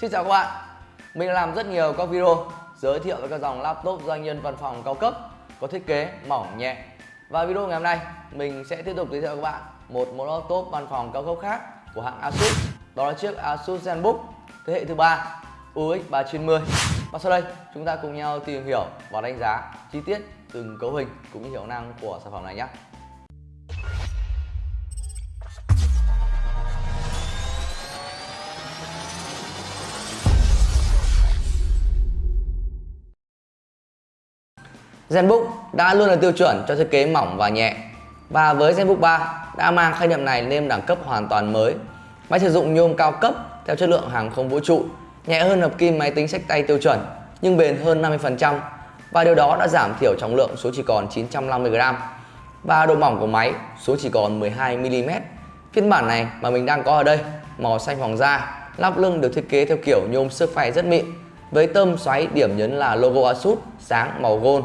Xin chào các bạn. Mình đã làm rất nhiều các video giới thiệu về các dòng laptop doanh nhân văn phòng cao cấp, có thiết kế mỏng nhẹ. Và video ngày hôm nay, mình sẽ tiếp tục giới thiệu các bạn một mẫu laptop văn phòng cao cấp khác của hãng Asus, Đó là chiếc Asus ZenBook thế hệ thứ ba UX 390 Và sau đây, chúng ta cùng nhau tìm hiểu và đánh giá chi tiết từng cấu hình cũng như hiệu năng của sản phẩm này nhé. ZenBook đã luôn là tiêu chuẩn cho thiết kế mỏng và nhẹ. Và với ZenBook 3 đã mang khái niệm này lên đẳng cấp hoàn toàn mới. Máy sử dụng nhôm cao cấp theo chất lượng hàng không vũ trụ, nhẹ hơn hợp kim máy tính sách tay tiêu chuẩn, nhưng bền hơn 50% và điều đó đã giảm thiểu trọng lượng xuống chỉ còn 950g và độ mỏng của máy xuống chỉ còn 12mm phiên bản này mà mình đang có ở đây, màu xanh hoàng da, lắp lưng được thiết kế theo kiểu nhôm sức phay rất mịn, với tôm xoáy điểm nhấn là logo Asus sáng màu gold.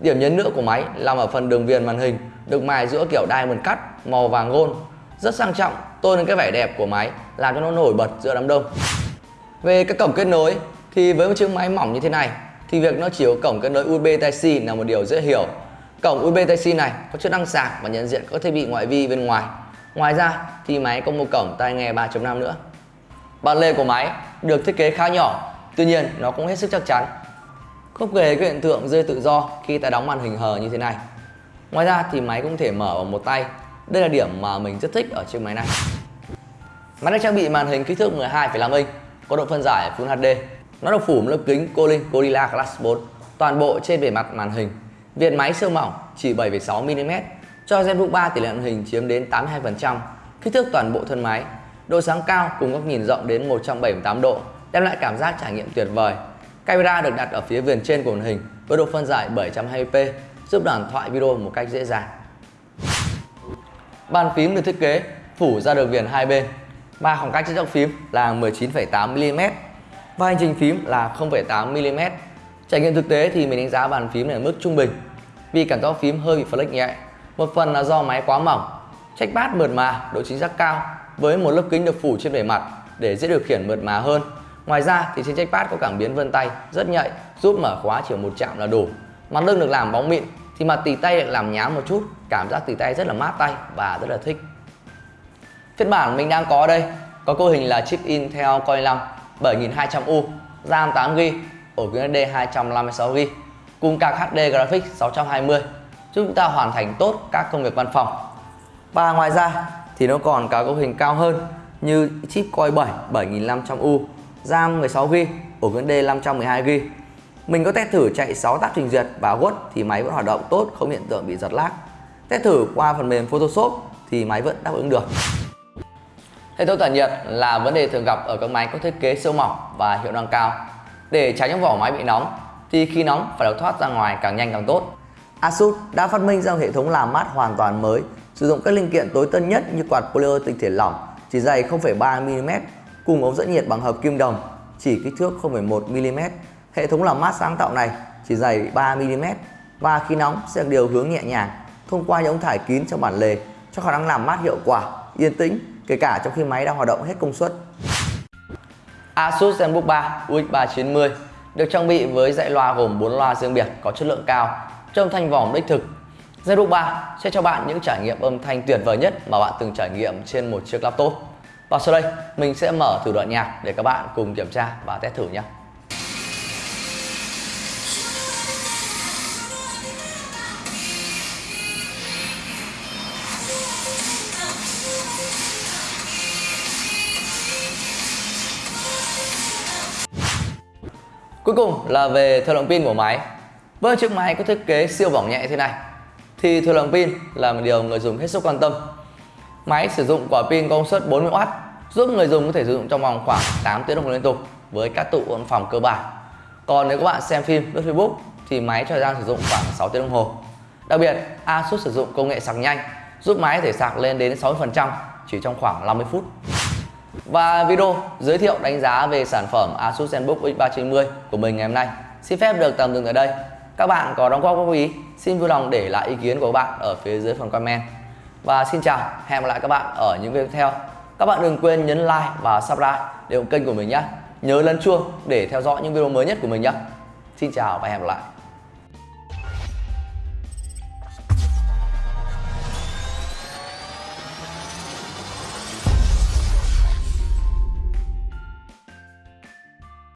Điểm nhấn nữa của máy nằm ở phần đường viền màn hình, được mài giữa kiểu diamond cut màu vàng gold. Rất sang trọng, tôn lên cái vẻ đẹp của máy, làm cho nó nổi bật giữa đám đông. Về các cổng kết nối, thì với một chiếc máy mỏng như thế này, thì việc nó chỉ có cổng kết nối USB Type-C là một điều dễ hiểu. Cổng USB Type-C này có chức năng sạc và nhận diện các thiết bị ngoại vi bên ngoài. Ngoài ra, thì máy có một cổng tai nghe 3.5 nữa. Bàn lề của máy được thiết kế khá nhỏ, tuy nhiên nó cũng hết sức chắc chắn không kể cái hiện tượng rơi tự do khi ta đóng màn hình hờ như thế này. Ngoài ra thì máy cũng thể mở bằng một tay. Đây là điểm mà mình rất thích ở chiếc máy này. Máy được trang bị màn hình kích thước 12,5 inch Có độ phân giải Full HD Nó được phủ một lớp kính Colin Gorilla Glass 4 Toàn bộ trên bề mặt màn hình. Viền máy siêu mỏng chỉ 7,6mm Cho ZenBook 3 tỷ lệ màn hình chiếm đến 82% Kích thước toàn bộ thân máy. Độ sáng cao cùng góc nhìn rộng đến 178 độ Đem lại cảm giác trải nghiệm tuyệt vời. Camera được đặt ở phía viền trên của màn hình với độ phân giải 720p giúp đoàn thoại video một cách dễ dàng. Bàn phím được thiết kế phủ ra được viền hai bên và khoảng cách trên dọc phím là 19,8mm và hành trình phím là 0,8mm. Trải nghiệm thực tế thì mình đánh giá bàn phím này ở mức trung bình vì cảm giác phím hơi bị flex nhẹ. Một phần là do máy quá mỏng, trackpad mượt mà, độ chính xác cao với một lớp kính được phủ trên bề mặt để dễ điều khiển mượt mà hơn Ngoài ra thì trên trackpad có cảm biến vân tay rất nhạy giúp mở khóa chỉ một chạm là đủ. Mặt lưng được làm bóng mịn thì mặt tì tay được làm nhám một chút, cảm giác tì tay rất là mát tay và rất là thích. Phiên bản mình đang có đây có cấu hình là chip Intel Core i5 7200U, RAM 8GB, ổ cứng SD 256GB cùng card HD Graphics 620 giúp chúng ta hoàn thành tốt các công việc văn phòng. Và ngoài ra thì nó còn có cấu hình cao hơn như chip Core 7 7500U RAM 16GB, ổ cứng D 512GB. Mình có test thử chạy 6 tab trình duyệt và Word thì máy vẫn hoạt động tốt, không hiện tượng bị giật lag. Test thử qua phần mềm Photoshop thì máy vẫn đáp ứng được. Hệ thống tản nhiệt là vấn đề thường gặp ở các máy có thiết kế siêu mỏng và hiệu năng cao. Để tránh những vỏ máy bị nóng thì khi nóng phải được thoát ra ngoài càng nhanh càng tốt. Asus đã phát minh ra hệ thống làm mát hoàn toàn mới, sử dụng các linh kiện tối tân nhất như quạt polymer tinh thể lỏng chỉ dày 0,3 mm cùng ống dẫn nhiệt bằng hợp kim đồng chỉ kích thước 0,1mm. Hệ thống làm mát sáng tạo này chỉ dày 3mm và khi nóng sẽ điều hướng nhẹ nhàng thông qua những ống thải kín trong bản lề cho khả năng làm mát hiệu quả, yên tĩnh kể cả trong khi máy đang hoạt động hết công suất. Asus ZenBook 3 UX390 được trang bị với dãy loa gồm 4 loa riêng biệt có chất lượng cao, trong thanh vòm đích thực. ZenBook 3 sẽ cho bạn những trải nghiệm âm thanh tuyệt vời nhất mà bạn từng trải nghiệm trên một chiếc laptop. Và sau đây, mình sẽ mở thử đoạn nhạc để các bạn cùng kiểm tra và test thử nhé. Cuối cùng là về thời lượng pin của máy. Với chiếc máy có thiết kế siêu mỏng nhẹ thế này thì thời lượng pin là một điều người dùng hết sức quan tâm Máy sử dụng quả pin công suất 40W giúp người dùng có thể sử dụng trong vòng khoảng 8 tiếng đồng hồ liên tục với các tụ văn phòng cơ bản. Còn nếu các bạn xem phim lướt Facebook thì máy cho thời gian sử dụng khoảng 6 tiếng đồng hồ. Đặc biệt, Asus sử dụng công nghệ sạc nhanh giúp máy có thể sạc lên đến 60% chỉ trong khoảng 50 phút. Và video giới thiệu đánh giá về sản phẩm Asus ZenBook X390 của mình ngày hôm nay xin phép được tạm dừng ở đây. Các bạn có đóng góp góp ý, xin vui lòng để lại ý kiến của các bạn ở phía dưới phần comment. Và xin chào, hẹn gặp lại các bạn ở những video tiếp theo. Các bạn đừng quên nhấn like và subscribe để ủng kênh của mình nhé. nhớ lấn chuông để theo dõi những video mới nhất của mình nhé xin chào và hẹn gặp lại